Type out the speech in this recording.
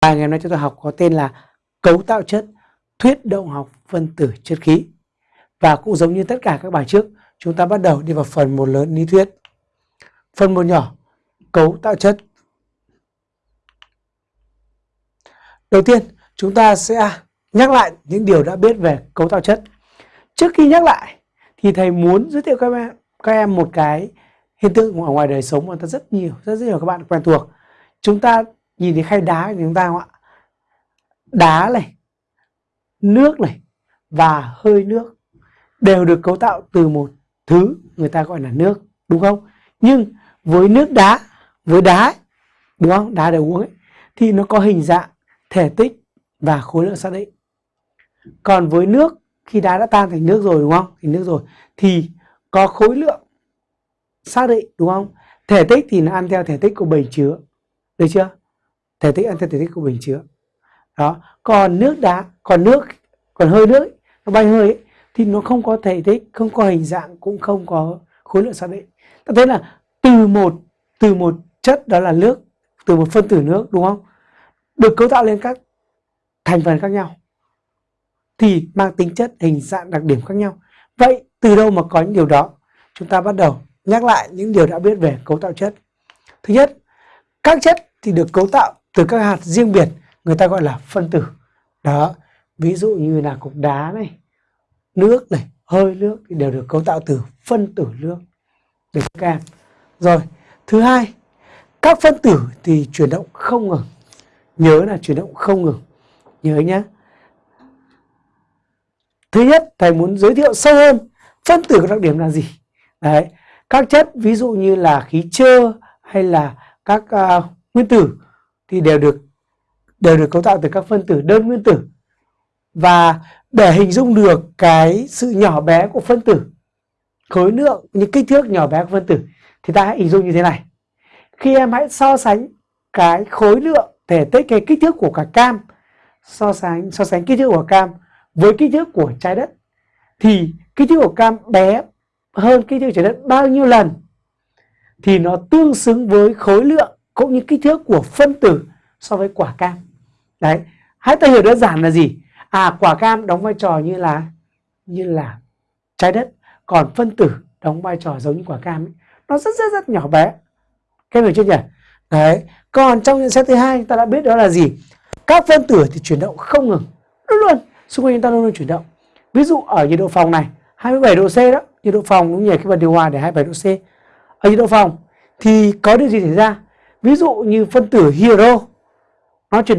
Bài ngày hôm nay chúng tôi học có tên là cấu tạo chất, thuyết động học phân tử chất khí. Và cũng giống như tất cả các bài trước, chúng ta bắt đầu đi vào phần một lớn lý thuyết. Phần một nhỏ, cấu tạo chất. Đầu tiên, chúng ta sẽ nhắc lại những điều đã biết về cấu tạo chất. Trước khi nhắc lại, thì thầy muốn giới thiệu các em, các em một cái hiện tượng ở ngoài đời sống mà ta rất nhiều, rất, rất nhiều các bạn quen thuộc. Chúng ta nhìn thấy khay đá của chúng ta không ạ. Đá này nước này và hơi nước đều được cấu tạo từ một thứ người ta gọi là nước đúng không? Nhưng với nước đá với đá đúng không? Đá để uống ấy, thì nó có hình dạng thể tích và khối lượng xác định. Còn với nước khi đá đã tan thành nước rồi đúng không? Thành nước rồi thì có khối lượng xác định đúng không? Thể tích thì nó ăn theo thể tích của bể chứa được chưa? Thể tích ăn theo thể tích của bình chứa đó còn nước đá còn nước còn hơi nước ấy, nó bay hơi ấy, thì nó không có thể tích không có hình dạng cũng không có khối lượng xác định ta thấy là từ một từ một chất đó là nước từ một phân tử nước đúng không? Được cấu tạo lên các thành phần khác nhau thì mang tính chất hình dạng đặc điểm khác nhau. Vậy từ đâu mà có những điều đó? Chúng ta bắt đầu nhắc lại những điều đã biết về cấu tạo chất. Thứ nhất các chất thì được cấu tạo từ các hạt riêng biệt người ta gọi là phân tử. Đó ví dụ như là cục đá này nước này hơi nước thì đều được cấu tạo từ phân tử nước. Để các em? Rồi thứ hai các phân tử thì chuyển động không ngừng. Nhớ là chuyển động không ngừng. Nhớ nhé thứ nhất thầy muốn giới thiệu sâu hơn phân tử có đặc điểm là gì? Đấy các chất ví dụ như là khí trơ hay là các uh, nguyên tử thì đều được đều được cấu tạo từ các phân tử đơn nguyên tử và để hình dung được cái sự nhỏ bé của phân tử, khối lượng, những kích thước nhỏ bé của phân tử thì ta hãy hình dung như thế này. Khi em hãy so sánh cái khối lượng thể tích, cái kích thước của cả cam, so sánh so sánh kích thước của cam với kích thước của trái đất, thì kích thước của cam bé hơn kích thước trái đất bao nhiêu lần thì nó tương xứng với khối lượng cũng như kích thước của phân tử so với quả cam. Đấy, hãy ta hiểu đơn giản là gì? À quả cam đóng vai trò như là như là trái đất, còn phân tử đóng vai trò giống như quả cam ấy. nó rất rất rất nhỏ bé. Các hiểu chưa nhỉ? Đấy, còn trong nhận xét thứ hai ta đã biết đó là gì? Các phân tử thì chuyển động không ngừng, luôn luôn. Xung quanh chúng ta luôn luôn chuyển động. Ví dụ ở nhiệt độ phòng này 27 độ C đó, nhiệt độ phòng cũng như cái bật điều hòa để 27 độ C. Ở nhiệt độ phòng thì có điều gì xảy ra? Ví dụ như phân tử hero nó chuyển